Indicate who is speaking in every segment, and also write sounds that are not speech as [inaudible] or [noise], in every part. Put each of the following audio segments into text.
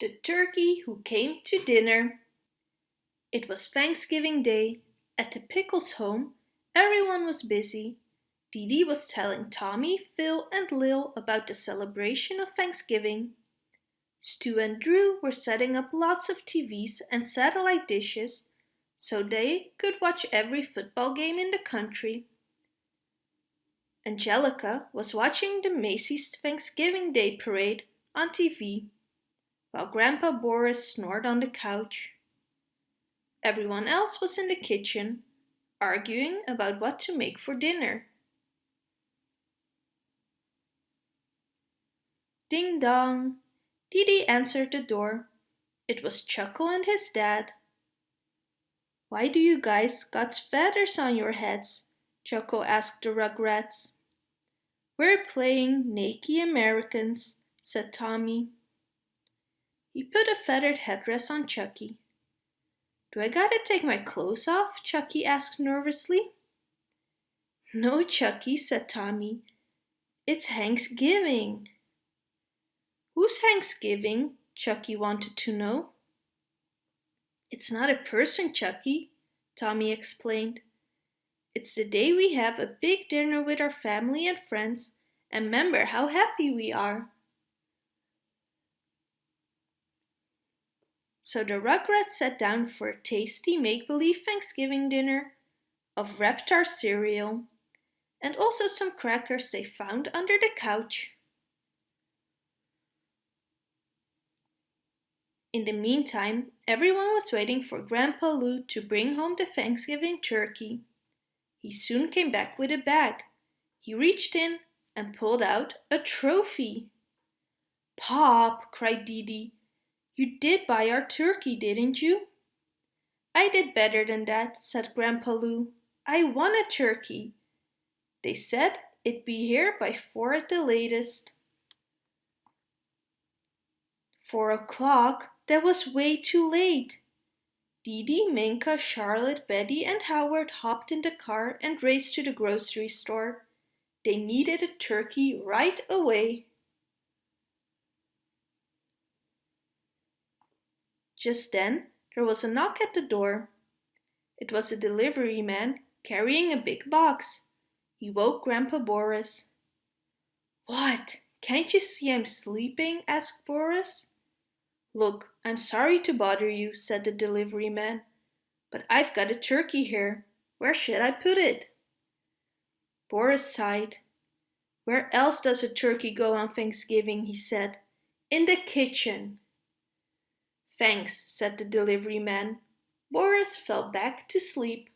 Speaker 1: The Turkey Who Came to Dinner It was Thanksgiving Day. At the Pickles home, everyone was busy. Didi was telling Tommy, Phil and Lil about the celebration of Thanksgiving. Stu and Drew were setting up lots of TVs and satellite dishes so they could watch every football game in the country. Angelica was watching the Macy's Thanksgiving Day Parade on TV while Grandpa Boris snored on the couch. Everyone else was in the kitchen, arguing about what to make for dinner. Ding dong! Dee answered the door. It was Chucky and his dad. Why do you guys got feathers on your heads? Chucky asked the Rugrats. We're playing Naked Americans, said Tommy. He put a feathered headdress on Chucky. Do I gotta take my clothes off? Chucky asked nervously. No, Chucky, said Tommy. It's Thanksgiving. Who's Thanksgiving? Chucky wanted to know. It's not a person, Chucky, Tommy explained. It's the day we have a big dinner with our family and friends and remember how happy we are. So the Rugrats sat down for a tasty make-believe Thanksgiving dinner of Reptar cereal and also some crackers they found under the couch. In the meantime, everyone was waiting for Grandpa Lou to bring home the Thanksgiving turkey. He soon came back with a bag. He reached in and pulled out a trophy. Pop, cried Didi, you did buy our turkey, didn't you? I did better than that, said Grandpa Lou. I won a turkey. They said it'd be here by four at the latest. Four o'clock? That was way too late. Didi, Minka, Charlotte, Betty and Howard hopped in the car and raced to the grocery store. They needed a turkey right away. Just then, there was a knock at the door. It was a delivery man carrying a big box. He woke Grandpa Boris. What? Can't you see I'm sleeping? asked Boris. Look, I'm sorry to bother you, said the delivery man, but I've got a turkey here. Where should I put it? Boris sighed. Where else does a turkey go on Thanksgiving, he said. In the kitchen. Thanks, said the delivery man. Boris fell back to sleep.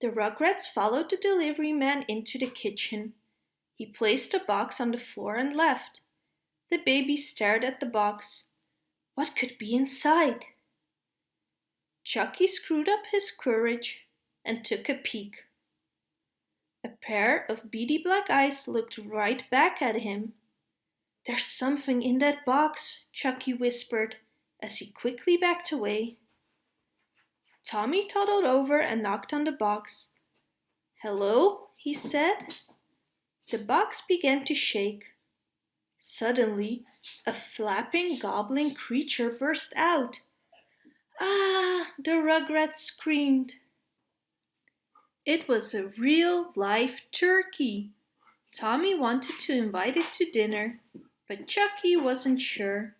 Speaker 1: The Rugrats followed the delivery man into the kitchen. He placed the box on the floor and left. The baby stared at the box. What could be inside? Chucky screwed up his courage and took a peek. A pair of beady black eyes looked right back at him. There's something in that box, Chucky whispered as he quickly backed away. Tommy toddled over and knocked on the box. Hello, he said. The box began to shake. Suddenly, a flapping, gobbling creature burst out. Ah, the Rugrats screamed. It was a real live turkey. Tommy wanted to invite it to dinner, but Chucky wasn't sure.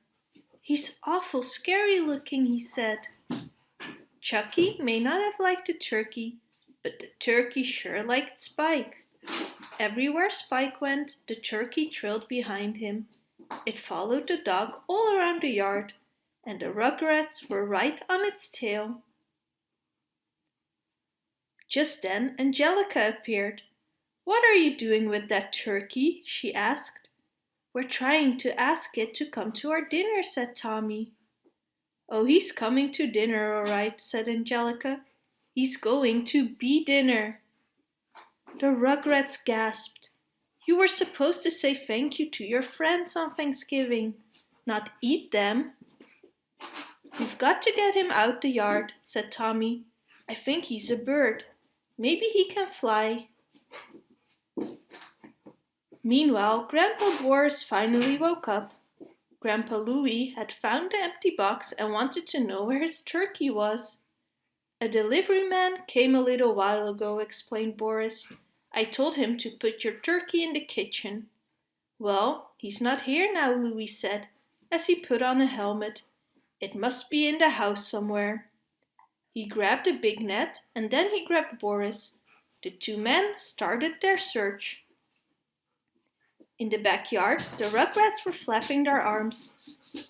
Speaker 1: He's awful scary looking, he said. Chucky may not have liked the turkey, but the turkey sure liked Spike. Everywhere Spike went, the turkey trailed behind him. It followed the dog all around the yard, and the rugrats were right on its tail. Just then Angelica appeared. What are you doing with that turkey? she asked. We're trying to ask it to come to our dinner, said Tommy. Oh, he's coming to dinner, all right, said Angelica. He's going to be dinner. The Rugrats gasped. You were supposed to say thank you to your friends on Thanksgiving, not eat them. We've got to get him out the yard, said Tommy. I think he's a bird. Maybe he can fly. Meanwhile, Grandpa Boris finally woke up. Grandpa Louie had found the empty box and wanted to know where his turkey was. A delivery man came a little while ago, explained Boris. I told him to put your turkey in the kitchen. Well, he's not here now, Louie said, as he put on a helmet. It must be in the house somewhere. He grabbed a big net and then he grabbed Boris. The two men started their search. In the backyard, the rugrats were flapping their arms,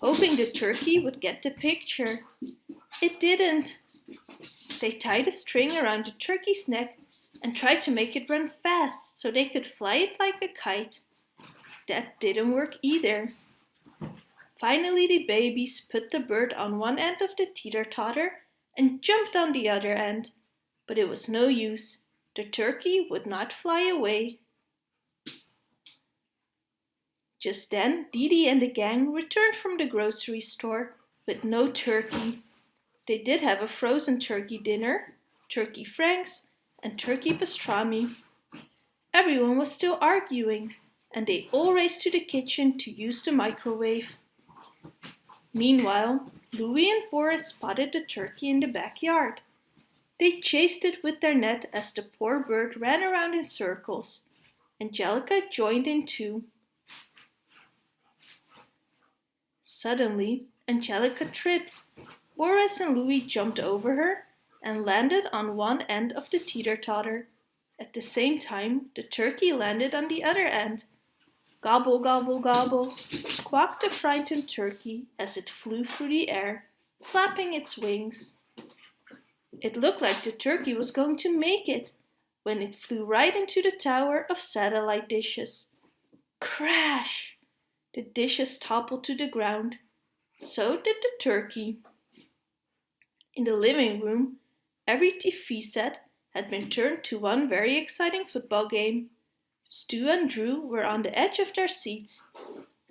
Speaker 1: hoping the turkey would get the picture. It didn't. They tied a string around the turkey's neck and tried to make it run fast so they could fly it like a kite. That didn't work either. Finally the babies put the bird on one end of the teeter-totter and jumped on the other end, but it was no use. The turkey would not fly away. Just then Didi and the gang returned from the grocery store with no turkey. They did have a frozen turkey dinner, turkey franks, and turkey pastrami. Everyone was still arguing, and they all raced to the kitchen to use the microwave. Meanwhile, Louie and Boris spotted the turkey in the backyard. They chased it with their net as the poor bird ran around in circles. Angelica joined in too. Suddenly, Angelica tripped. Boris and Louie jumped over her and landed on one end of the teeter-totter. At the same time, the turkey landed on the other end. Gobble, gobble, gobble, squawked the frightened turkey as it flew through the air, flapping its wings. It looked like the turkey was going to make it when it flew right into the tower of satellite dishes. Crash! The dishes toppled to the ground. So did the turkey. In the living room, Every TV set had been turned to one very exciting football game. Stu and Drew were on the edge of their seats.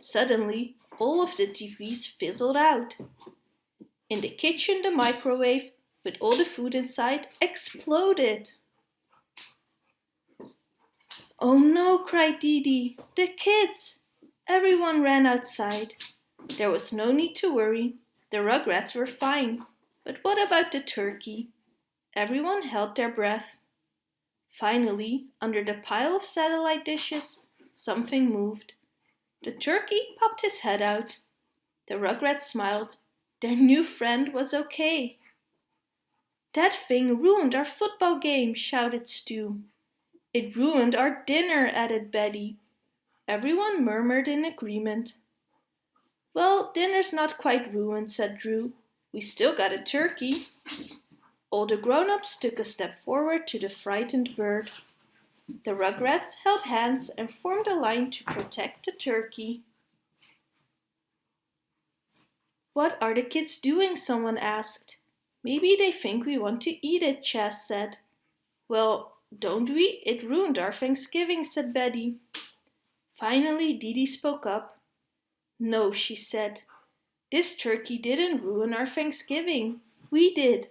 Speaker 1: Suddenly, all of the TVs fizzled out. In the kitchen, the microwave, with all the food inside, exploded. Oh no, cried Didi, the kids! Everyone ran outside. There was no need to worry. The rugrats were fine. But what about the turkey? Everyone held their breath. Finally, under the pile of satellite dishes, something moved. The turkey popped his head out. The rugrats smiled. Their new friend was okay. That thing ruined our football game, shouted Stu. It ruined our dinner, added Betty. Everyone murmured in agreement. Well, dinner's not quite ruined, said Drew. We still got a turkey. All the grown-ups took a step forward to the frightened bird. The rugrats held hands and formed a line to protect the turkey. What are the kids doing? someone asked. Maybe they think we want to eat it, Chas said. Well, don't we? It ruined our Thanksgiving, said Betty. Finally, Didi spoke up. No, she said. This turkey didn't ruin our Thanksgiving. We did.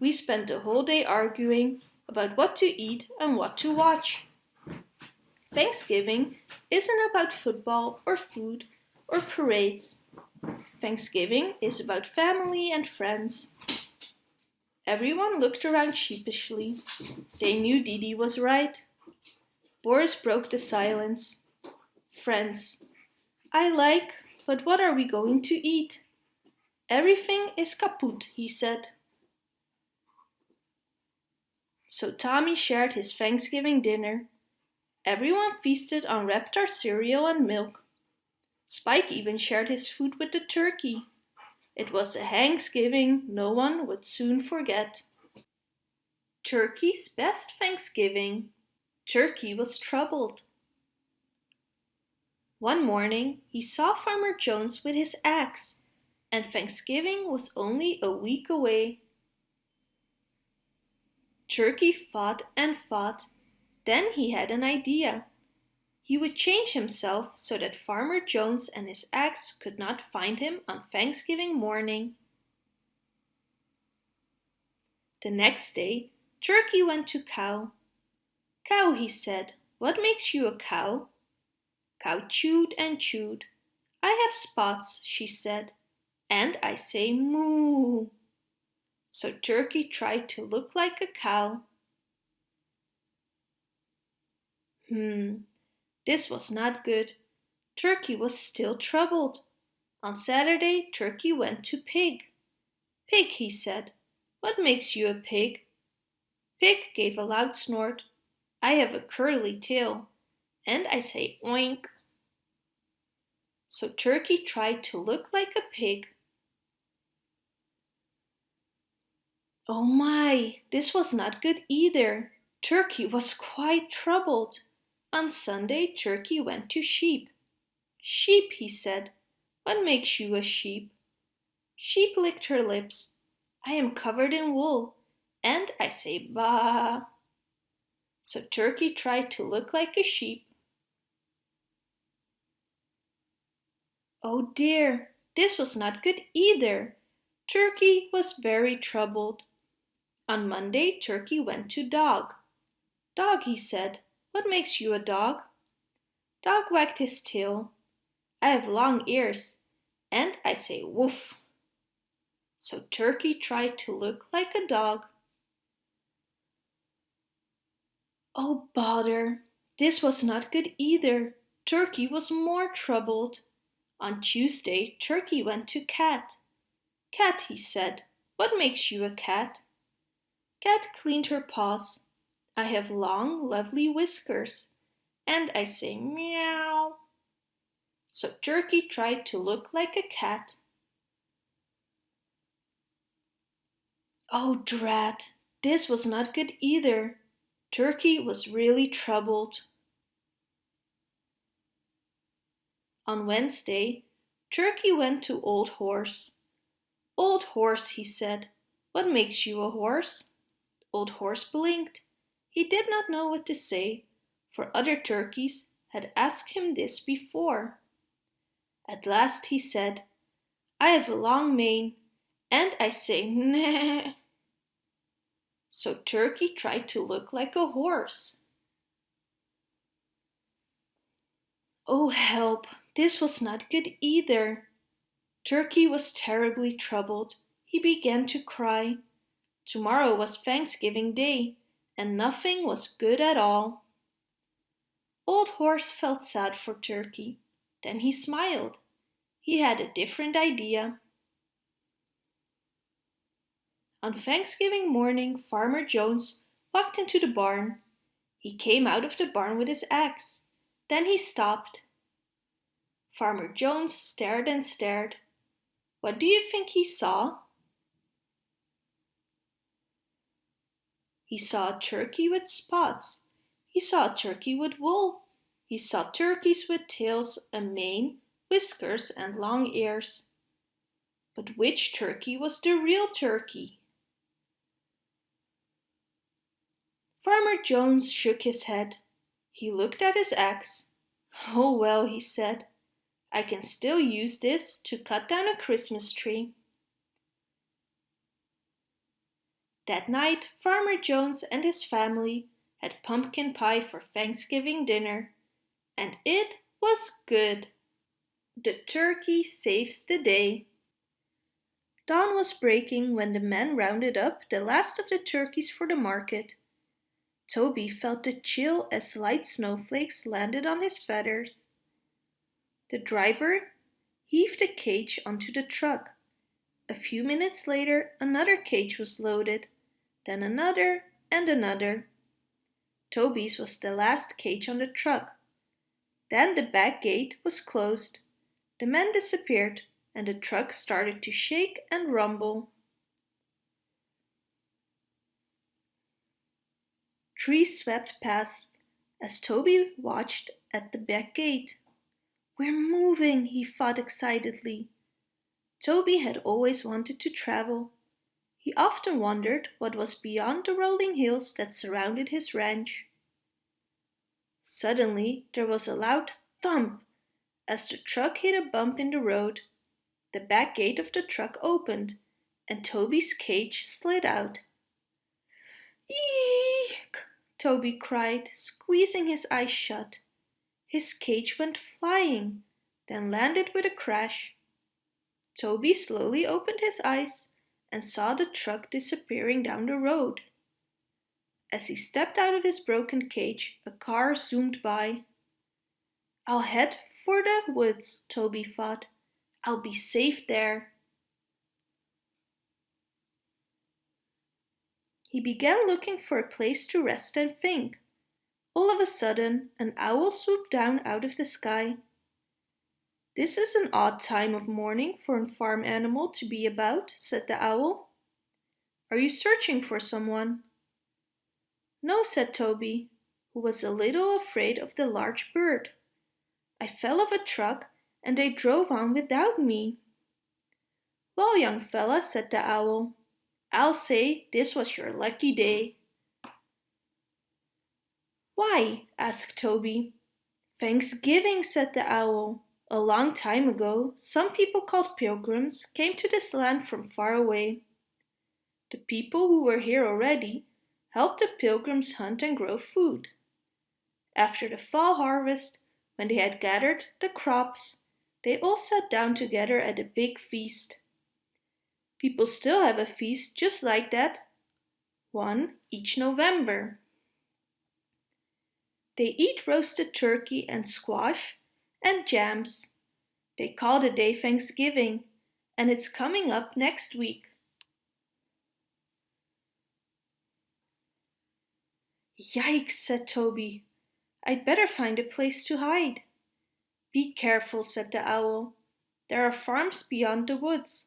Speaker 1: We spent the whole day arguing about what to eat and what to watch. Thanksgiving isn't about football or food or parades. Thanksgiving is about family and friends. Everyone looked around sheepishly. They knew Didi was right. Boris broke the silence. Friends. I like, but what are we going to eat? Everything is kaput, he said. So Tommy shared his Thanksgiving dinner. Everyone feasted on Reptar cereal and milk. Spike even shared his food with the turkey. It was a Thanksgiving no one would soon forget. Turkey's best Thanksgiving. Turkey was troubled. One morning he saw Farmer Jones with his axe, and Thanksgiving was only a week away. Turkey fought and fought. Then he had an idea. He would change himself so that Farmer Jones and his axe could not find him on Thanksgiving morning. The next day, Turkey went to Cow. Cow, he said, what makes you a cow? Cow chewed and chewed. I have spots, she said, and I say moo. So Turkey tried to look like a cow. Hmm, this was not good. Turkey was still troubled. On Saturday, Turkey went to Pig. Pig, he said, what makes you a pig? Pig gave a loud snort. I have a curly tail, and I say oink. So Turkey tried to look like a pig. Oh my, this was not good either. Turkey was quite troubled. On Sunday, Turkey went to sheep. Sheep, he said, what makes you a sheep? Sheep licked her lips. I am covered in wool, and I say ba. So Turkey tried to look like a sheep. Oh dear, this was not good either. Turkey was very troubled. On Monday, Turkey went to Dog. Dog, he said, what makes you a dog? Dog wagged his tail. I have long ears, and I say woof. So Turkey tried to look like a dog. Oh bother, this was not good either. Turkey was more troubled. On Tuesday, Turkey went to Cat. Cat, he said, what makes you a cat? Cat cleaned her paws. I have long, lovely whiskers, and I say meow. So Turkey tried to look like a cat. Oh drat, this was not good either. Turkey was really troubled. On Wednesday, Turkey went to Old Horse. Old Horse, he said, what makes you a horse? Old Horse blinked. He did not know what to say, for other turkeys had asked him this before. At last he said, I have a long mane, and I say nah. So Turkey tried to look like a horse. Oh help, this was not good either. Turkey was terribly troubled. He began to cry. Tomorrow was Thanksgiving Day, and nothing was good at all. Old Horse felt sad for Turkey. Then he smiled. He had a different idea. On Thanksgiving morning, Farmer Jones walked into the barn. He came out of the barn with his axe. Then he stopped. Farmer Jones stared and stared. What do you think he saw? He saw a turkey with spots. He saw a turkey with wool. He saw turkeys with tails, a mane, whiskers and long ears. But which turkey was the real turkey? Farmer Jones shook his head. He looked at his axe. Oh well, he said, I can still use this to cut down a Christmas tree. That night, Farmer Jones and his family had pumpkin pie for Thanksgiving dinner, and it was good. The turkey saves the day. Dawn was breaking when the men rounded up the last of the turkeys for the market. Toby felt the chill as light snowflakes landed on his feathers. The driver heaved a cage onto the truck. A few minutes later, another cage was loaded then another and another. Toby's was the last cage on the truck. Then the back gate was closed. The men disappeared and the truck started to shake and rumble. Trees swept past as Toby watched at the back gate. We're moving, he thought excitedly. Toby had always wanted to travel he often wondered what was beyond the rolling hills that surrounded his ranch. Suddenly there was a loud thump as the truck hit a bump in the road. The back gate of the truck opened and Toby's cage slid out. Eek! Toby cried, squeezing his eyes shut. His cage went flying, then landed with a crash. Toby slowly opened his eyes and saw the truck disappearing down the road. As he stepped out of his broken cage, a car zoomed by. I'll head for the woods, Toby thought. I'll be safe there. He began looking for a place to rest and think. All of a sudden, an owl swooped down out of the sky. This is an odd time of morning for a farm animal to be about, said the owl. Are you searching for someone? No, said Toby, who was a little afraid of the large bird. I fell off a truck and they drove on without me. Well, young fella, said the owl, I'll say this was your lucky day. Why? asked Toby. Thanksgiving, said the owl. A long time ago, some people called pilgrims came to this land from far away. The people who were here already helped the pilgrims hunt and grow food. After the fall harvest, when they had gathered the crops, they all sat down together at a big feast. People still have a feast just like that, one each November. They eat roasted turkey and squash and jams. They call the day Thanksgiving, and it's coming up next week. Yikes, said Toby. I'd better find a place to hide. Be careful, said the owl. There are farms beyond the woods,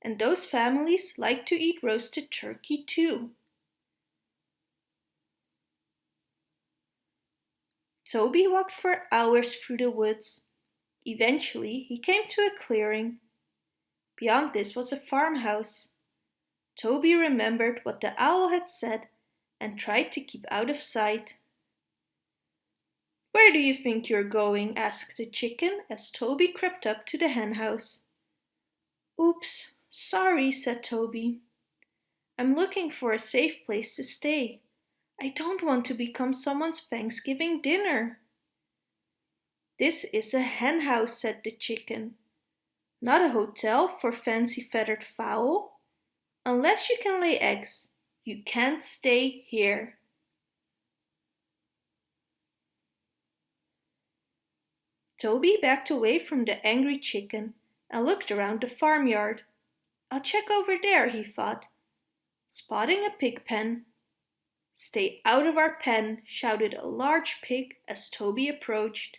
Speaker 1: and those families like to eat roasted turkey too. Toby walked for hours through the woods. Eventually he came to a clearing. Beyond this was a farmhouse. Toby remembered what the owl had said and tried to keep out of sight. Where do you think you're going? asked the chicken as Toby crept up to the henhouse. Oops, sorry, said Toby. I'm looking for a safe place to stay. I don't want to become someone's Thanksgiving dinner. This is a henhouse, said the chicken. Not a hotel for fancy feathered fowl. Unless you can lay eggs, you can't stay here. Toby backed away from the angry chicken and looked around the farmyard. I'll check over there, he thought, spotting a pig pen. Stay out of our pen, shouted a large pig as Toby approached.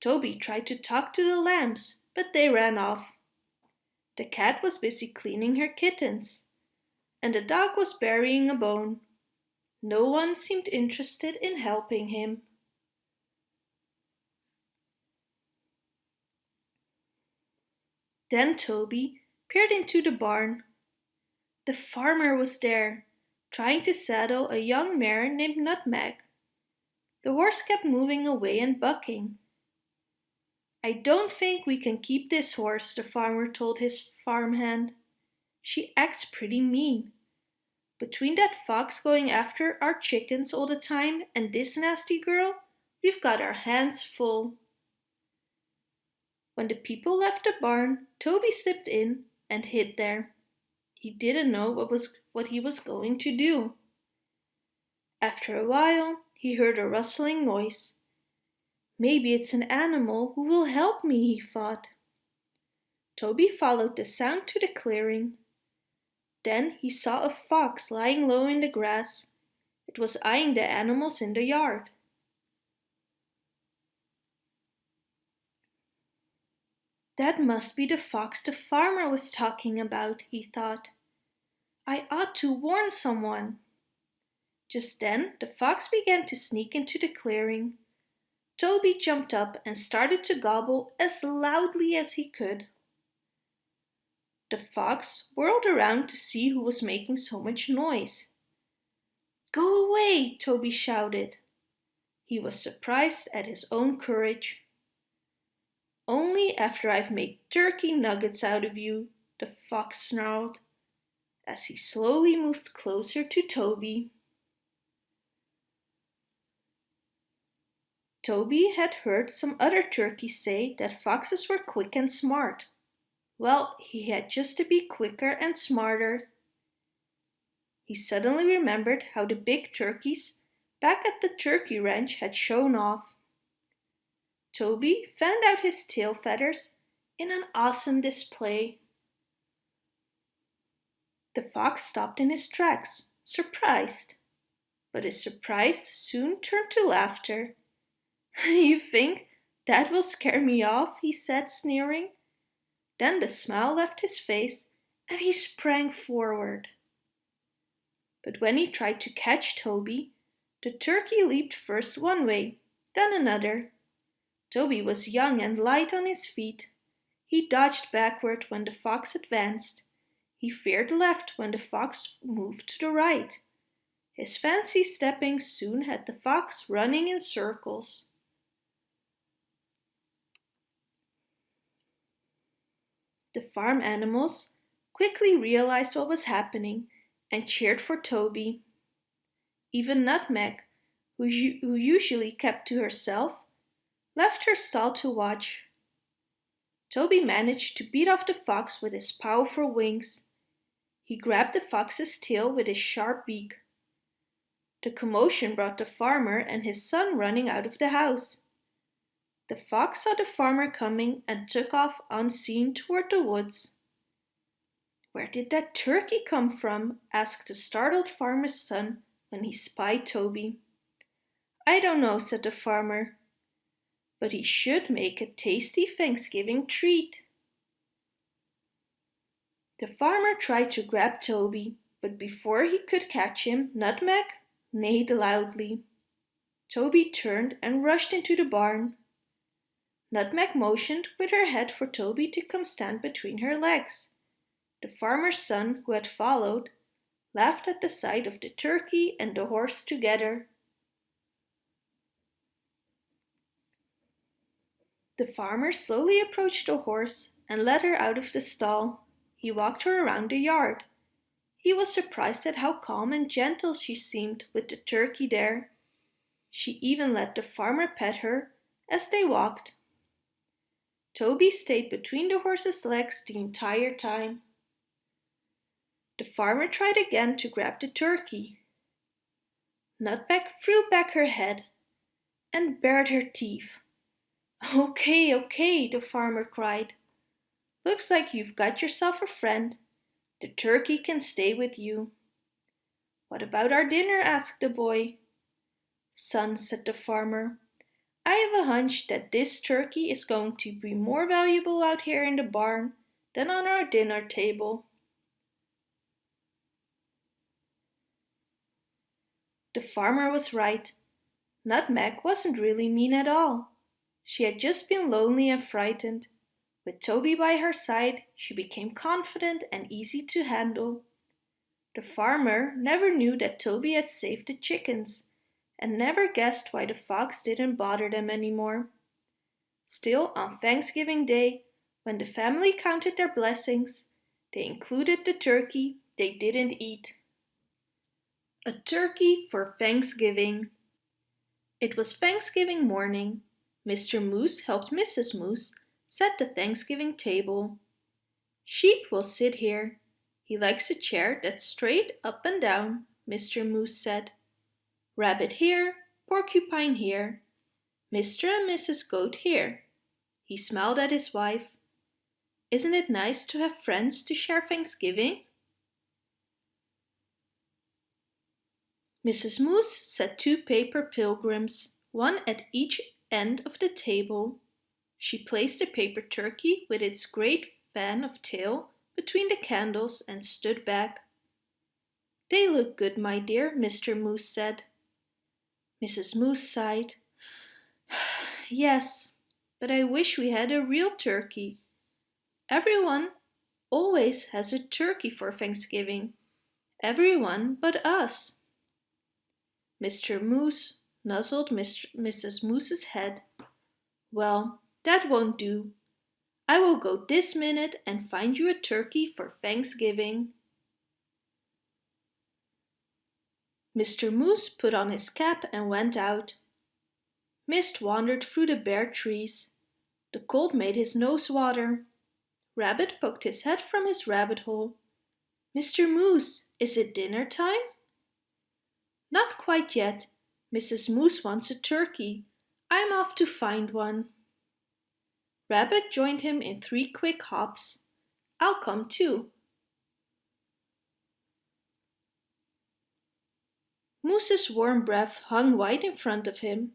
Speaker 1: Toby tried to talk to the lambs, but they ran off. The cat was busy cleaning her kittens, and the dog was burying a bone. No one seemed interested in helping him. Then Toby peered into the barn. The farmer was there, trying to saddle a young mare named Nutmeg. The horse kept moving away and bucking. I don't think we can keep this horse, the farmer told his farmhand. She acts pretty mean. Between that fox going after our chickens all the time and this nasty girl, we've got our hands full. When the people left the barn, Toby slipped in and hid there. He didn't know what, was, what he was going to do. After a while, he heard a rustling noise. Maybe it's an animal who will help me, he thought. Toby followed the sound to the clearing. Then he saw a fox lying low in the grass. It was eyeing the animals in the yard. That must be the fox the farmer was talking about, he thought. I ought to warn someone. Just then the fox began to sneak into the clearing. Toby jumped up and started to gobble as loudly as he could. The fox whirled around to see who was making so much noise. Go away, Toby shouted. He was surprised at his own courage. Only after I've made turkey nuggets out of you, the fox snarled, as he slowly moved closer to Toby. Toby had heard some other turkeys say that foxes were quick and smart. Well, he had just to be quicker and smarter. He suddenly remembered how the big turkeys back at the turkey ranch had shown off. Toby fanned out his tail feathers in an awesome display. The fox stopped in his tracks, surprised. But his surprise soon turned to laughter. [laughs] you think that will scare me off? he said, sneering. Then the smile left his face and he sprang forward. But when he tried to catch Toby, the turkey leaped first one way, then another. Toby was young and light on his feet. He dodged backward when the fox advanced. He veered left when the fox moved to the right. His fancy stepping soon had the fox running in circles. The farm animals quickly realized what was happening and cheered for Toby. Even Nutmeg, who, who usually kept to herself, left her stall to watch. Toby managed to beat off the fox with his powerful wings. He grabbed the fox's tail with his sharp beak. The commotion brought the farmer and his son running out of the house. The fox saw the farmer coming and took off unseen toward the woods. Where did that turkey come from? asked the startled farmer's son when he spied Toby. I don't know, said the farmer, but he should make a tasty Thanksgiving treat. The farmer tried to grab Toby, but before he could catch him, Nutmeg neighed loudly. Toby turned and rushed into the barn. Nutmeg motioned with her head for Toby to come stand between her legs. The farmer's son, who had followed, laughed at the sight of the turkey and the horse together. The farmer slowly approached the horse and led her out of the stall. He walked her around the yard. He was surprised at how calm and gentle she seemed with the turkey there. She even let the farmer pet her as they walked. Toby stayed between the horse's legs the entire time. The farmer tried again to grab the turkey. Nutmeg threw back her head and bared her teeth. Okay, okay, the farmer cried. Looks like you've got yourself a friend. The turkey can stay with you. What about our dinner? asked the boy. Son, said the farmer, I have a hunch that this turkey is going to be more valuable out here in the barn than on our dinner table. The farmer was right. Nutmeg wasn't really mean at all. She had just been lonely and frightened. With Toby by her side, she became confident and easy to handle. The farmer never knew that Toby had saved the chickens and never guessed why the fox didn't bother them anymore. Still, on Thanksgiving Day, when the family counted their blessings, they included the turkey they didn't eat. A turkey for Thanksgiving. It was Thanksgiving morning. Mr. Moose helped Mrs. Moose set the Thanksgiving table. Sheep will sit here. He likes a chair that's straight up and down, Mr. Moose said. Rabbit here, Porcupine here, Mr. and Mrs. Goat here. He smiled at his wife. Isn't it nice to have friends to share Thanksgiving? Mrs. Moose set two paper pilgrims, one at each end of the table. She placed the paper turkey with its great fan of tail between the candles and stood back. They look good, my dear, Mr. Moose said. Mrs. Moose sighed. [sighs] Yes, but I wish we had a real turkey. Everyone always has a turkey for Thanksgiving. Everyone but us. Mr. Moose nuzzled Mr. Mrs. Moose's head. Well, that won't do. I will go this minute and find you a turkey for Thanksgiving. Mr. Moose put on his cap and went out. Mist wandered through the bare trees. The cold made his nose water. Rabbit poked his head from his rabbit hole. Mr. Moose, is it dinner time? Not quite yet. Mrs. Moose wants a turkey. I'm off to find one. Rabbit joined him in three quick hops. I'll come too. Moose's warm breath hung white in front of him.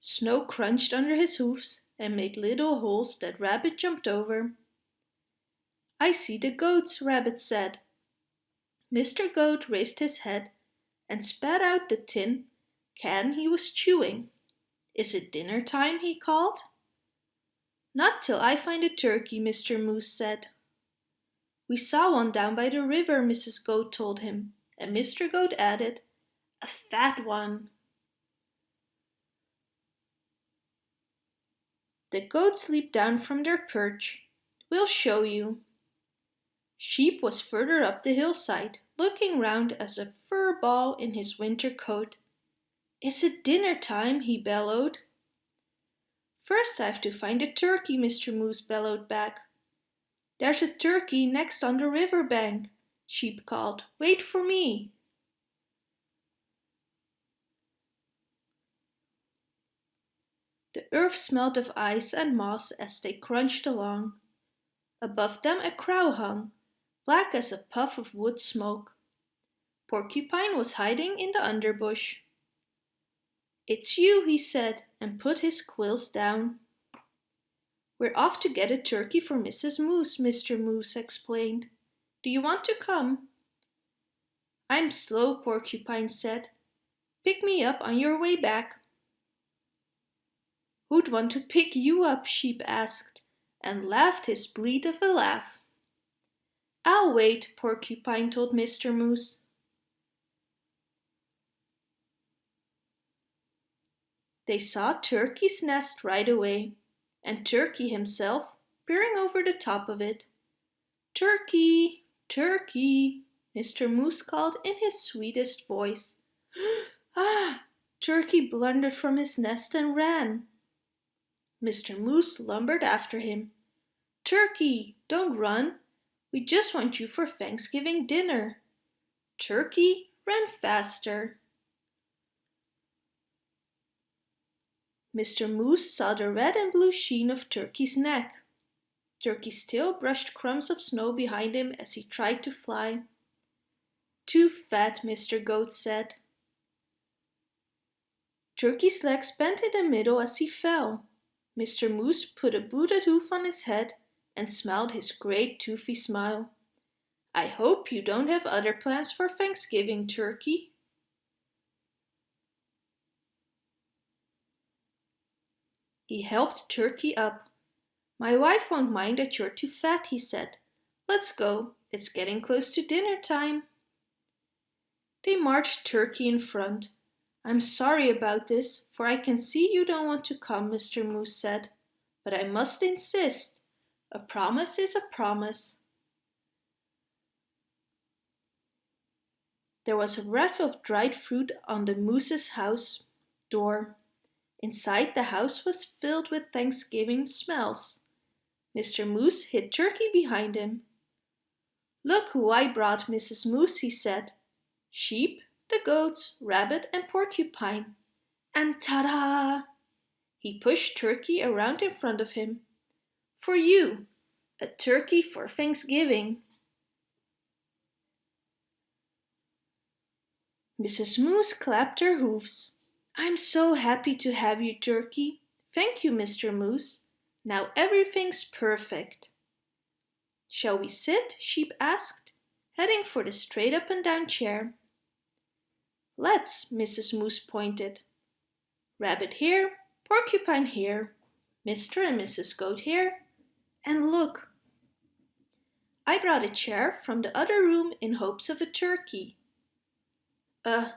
Speaker 1: Snow crunched under his hoofs and made little holes that Rabbit jumped over. I see the goats, Rabbit said. Mr. Goat raised his head and spat out the tin can he was chewing. Is it dinner time? he called. Not till I find a turkey, Mr. Moose said. We saw one down by the river, Mrs. Goat told him, and Mr. Goat added, a fat one. The goats leaped down from their perch. We'll show you. Sheep was further up the hillside, looking round as a fur ball in his winter coat. Is it dinner time? he bellowed. First I have to find a turkey, Mr. Moose bellowed back. There's a turkey next on the river bank, Sheep called. Wait for me. The earth smelled of ice and moss as they crunched along. Above them a crow hung, black as a puff of wood smoke. Porcupine was hiding in the underbush. It's you, he said, and put his quills down. We're off to get a turkey for Mrs. Moose, Mr. Moose explained. Do you want to come? I'm slow, Porcupine said. Pick me up on your way back. Who'd want to pick you up? Sheep asked, and laughed his bleat of a laugh. I'll wait, Porcupine told Mr. Moose. They saw Turkey's nest right away, and Turkey himself peering over the top of it. Turkey, Turkey, Mr. Moose called in his sweetest voice. [gasps] ah! Turkey blundered from his nest and ran. Mr. Moose lumbered after him. Turkey, don't run. We just want you for Thanksgiving dinner. Turkey ran faster. Mr. Moose saw the red and blue sheen of Turkey's neck. Turkey's tail brushed crumbs of snow behind him as he tried to fly. Too fat, Mr. Goat said. Turkey's legs bent in the middle as he fell. Mr. Moose put a booted hoof on his head and smiled his great toothy smile. I hope you don't have other plans for Thanksgiving, Turkey. He helped Turkey up. My wife won't mind that you're too fat, he said. Let's go, it's getting close to dinner time. They marched Turkey in front. I'm sorry about this, for I can see you don't want to come, Mr. Moose said, but I must insist. A promise is a promise. There was a wreath of dried fruit on the moose's house door. Inside the house was filled with Thanksgiving smells. Mr. Moose hid Turkey behind him. Look who I brought, Mrs. Moose, he said. Sheep, the goats, rabbit and porcupine. And ta-da! He pushed Turkey around in front of him. For you, a turkey for Thanksgiving. Mrs. Moose clapped her hoofs. I'm so happy to have you, Turkey. Thank you, Mr. Moose. Now everything's perfect. Shall we sit? Sheep asked, heading for the straight up and down chair. Let's, Mrs. Moose pointed. Rabbit here, Porcupine here, Mr. and Mrs. Goat here, and look! I brought a chair from the other room in hopes of a turkey. A,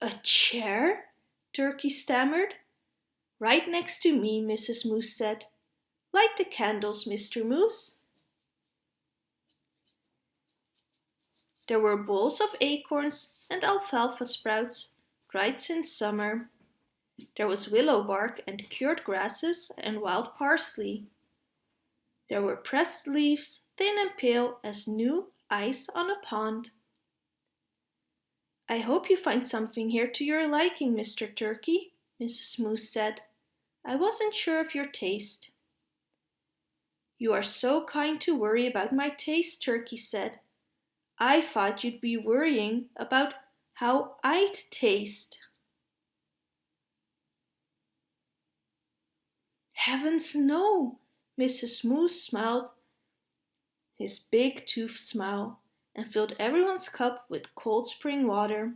Speaker 1: a chair? Turkey stammered. Right next to me, Mrs. Moose said. Light the candles, Mr. Moose. There were bowls of acorns and alfalfa sprouts, dried since summer. There was willow bark and cured grasses and wild parsley. There were pressed leaves, thin and pale as new ice on a pond. I hope you find something here to your liking, Mr. Turkey, Mrs. Moose said. I wasn't sure of your taste. You are so kind to worry about my taste, Turkey said. I thought you'd be worrying about how I'd taste. Heavens no! Mrs. Moose smiled his big tooth smile and filled everyone's cup with cold spring water.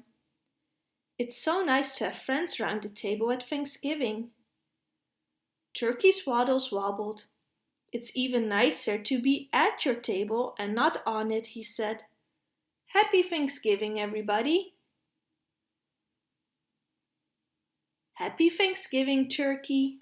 Speaker 1: It's so nice to have friends round the table at Thanksgiving. Turkey's waddles wobbled. It's even nicer to be at your table and not on it, he said. Happy Thanksgiving, everybody. Happy Thanksgiving, Turkey.